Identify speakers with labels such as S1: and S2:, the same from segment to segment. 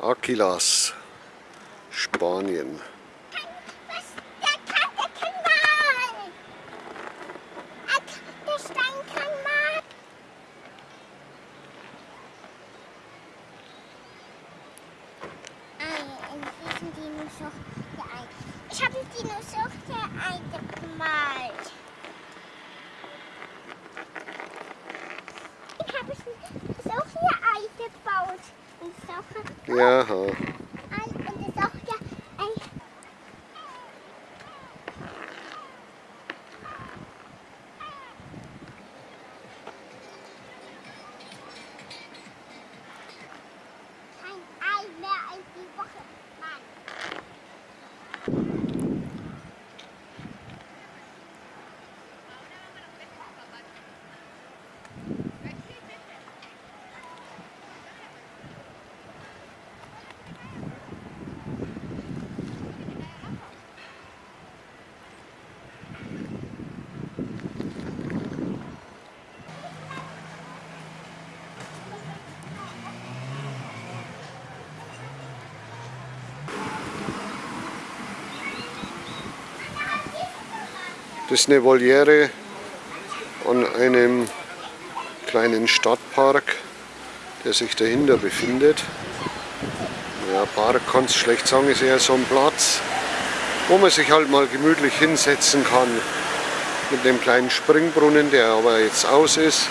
S1: Aquilas, Spanien.
S2: Ich habe einen Dinosaurier gemalt. Ich habe ein Saurier gebaut. Ein Saurier.
S1: Das ist eine Voliere an einem kleinen Stadtpark, der sich dahinter befindet. Ja, Park kann es schlecht sagen, ist eher so ein Platz, wo man sich halt mal gemütlich hinsetzen kann. Mit dem kleinen Springbrunnen, der aber jetzt aus ist.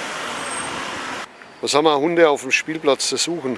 S1: Was haben wir Hunde auf dem Spielplatz zu suchen?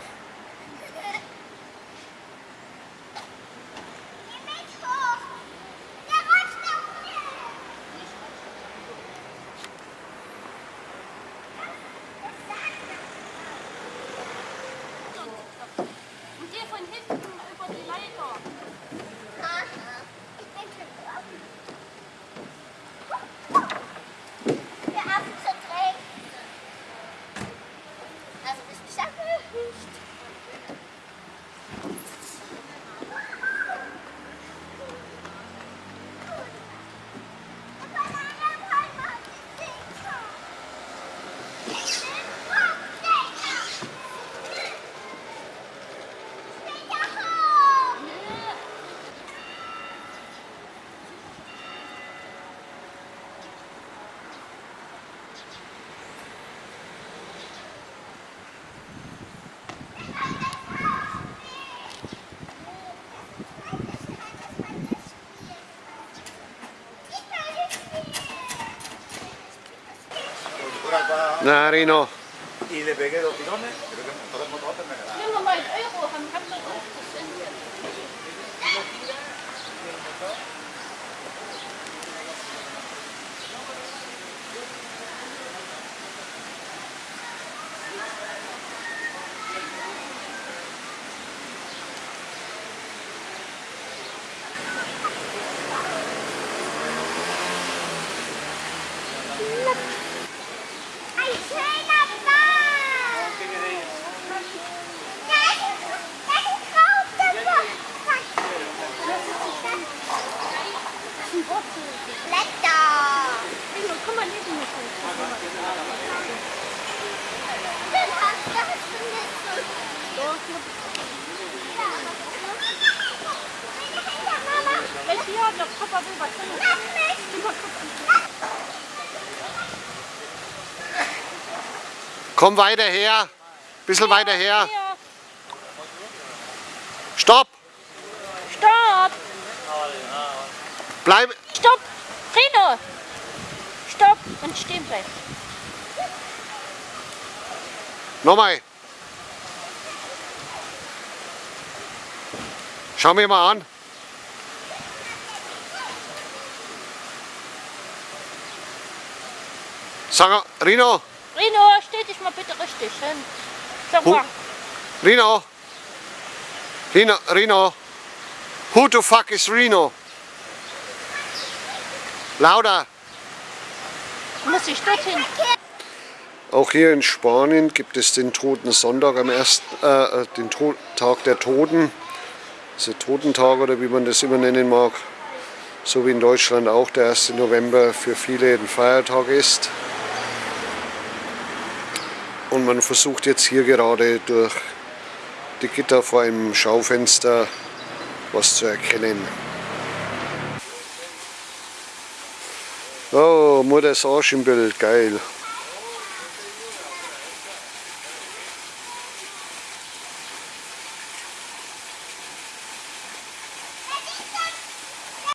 S1: Yes. Narino.
S3: Y le pegué dos tirones, creo que podemos dos
S1: Komm weiter her. Bisschen weiter her. Stopp.
S2: Stopp.
S1: Bleib.
S2: Stopp. Rino. Stopp und stehen bleiben.
S1: Nochmal. Schau mir mal an. Sag, Rino.
S2: Rino, stell dich mal bitte richtig hin. Sag mal.
S1: Rino. Rino, Rino. Who the fuck is Rino? Lauter.
S2: Muss ich dorthin?
S1: Auch hier in Spanien gibt es den Toten Sonntag am ersten, äh, den to Tag der Toten. Also Totentag oder wie man das immer nennen mag. So wie in Deutschland auch der 1. November für viele ein Feiertag ist. Und man versucht jetzt hier gerade durch versteckte Gitter vor einem Schaufenster was zu erkennen. Oh, Mutters Arsch im Bild, geil.